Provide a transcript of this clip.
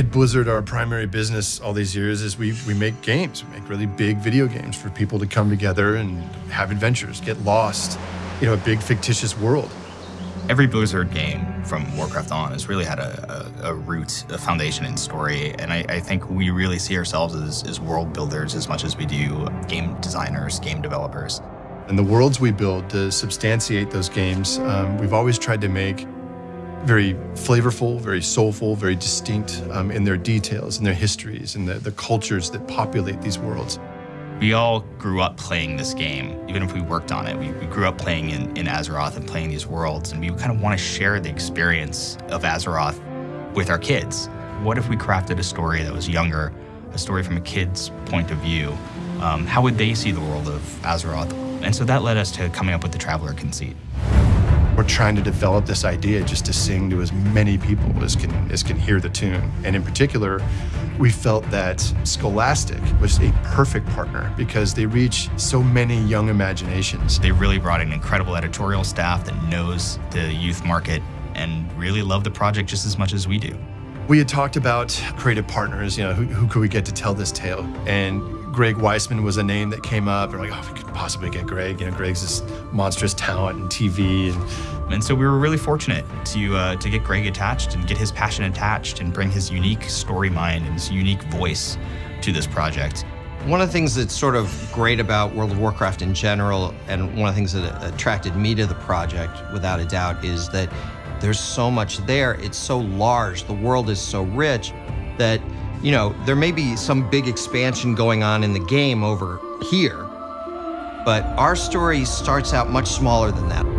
At Blizzard, our primary business all these years is we, we make games, we make really big video games for people to come together and have adventures, get lost, you know, a big fictitious world. Every Blizzard game from Warcraft on has really had a, a, a root, a foundation in story, and I, I, think we really see ourselves as, as world builders as much as we do game designers, game developers. And the worlds we build to substantiate those games, um, we've always tried to make very flavorful, very soulful, very distinct um, in their details, in their histories, and the, the cultures that populate these worlds. We all grew up playing this game, even if we worked on it. We, we grew up playing in, in Azeroth and playing these worlds, and we kind of want to share the experience of Azeroth with our kids. What if we crafted a story that was younger, a story from a kid's point of view? Um, how would they see the world of Azeroth? And so that led us to coming up with the Traveler conceit. We're trying to develop this idea just to sing to as many people as can, as can hear the tune. And in particular, we felt that Scholastic was a perfect partner because they reach so many young imaginations. They really brought an incredible editorial staff that knows the youth market and really love the project just as much as we do. We had talked about creative partners, you know, who, who could we get to tell this tale? And Greg Weisman was a name that came up. We're like, oh, we could possibly get Greg. You know, Greg's this monstrous talent in TV. And, and so we were really fortunate to, uh, to get Greg attached and get his passion attached and bring his unique story mind and his unique voice to this project. One of the things that's sort of great about World of Warcraft in general, and one of the things that attracted me to the project, without a doubt, is that there's so much there. It's so large, the world is so rich that you know, there may be some big expansion going on in the game over here, but our story starts out much smaller than that.